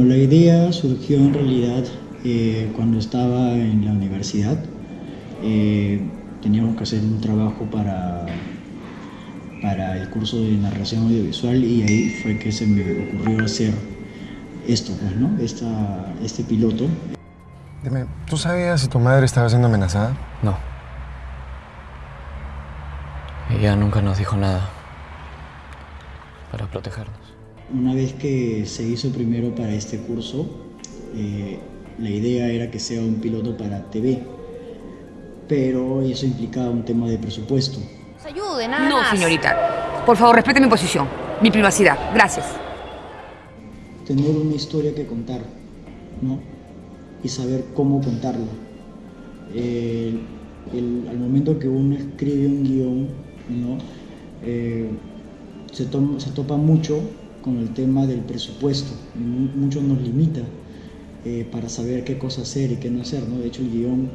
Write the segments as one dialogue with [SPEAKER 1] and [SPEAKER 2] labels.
[SPEAKER 1] La idea surgió en realidad eh, cuando estaba en la universidad. Eh, teníamos que hacer un trabajo para, para el curso de narración audiovisual y ahí fue que se me ocurrió hacer esto, pues, ¿no? Esta, este piloto.
[SPEAKER 2] Dime, ¿tú sabías si tu madre estaba siendo amenazada?
[SPEAKER 3] No. Ella nunca nos dijo nada para protegernos.
[SPEAKER 1] Una vez que se hizo primero para este curso, eh, la idea era que sea un piloto para TV, pero eso implicaba un tema de presupuesto.
[SPEAKER 4] Nos ayude, nada
[SPEAKER 5] No,
[SPEAKER 4] más.
[SPEAKER 5] señorita. Por favor, respete mi posición, mi privacidad. Gracias.
[SPEAKER 1] Tener una historia que contar, ¿no? Y saber cómo contarla. Eh, el- al momento que uno escribe un guion, ¿no? Eh, se, toma- se topa mucho con el tema del presupuesto. Mu- Mucho nos limita eh, para saber qué cosa hacer y qué no hacer. ¿no? De hecho, el guion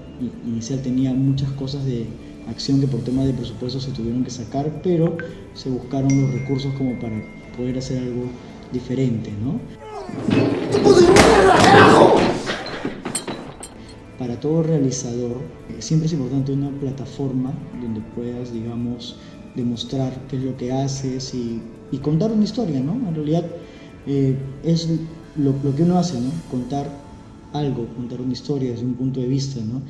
[SPEAKER 1] inicial tenía muchas cosas de acción que por tema de presupuesto se tuvieron que sacar, pero se buscaron los recursos como para poder hacer algo diferente. ¿no? Para todo realizador, eh, siempre es importante una plataforma donde puedas, digamos, demostrar qué es lo que haces y, y contar una historia, ¿no? En realidad eh, es lo, lo que uno hace, ¿no? Contar algo, contar una historia desde un punto de vista, ¿no?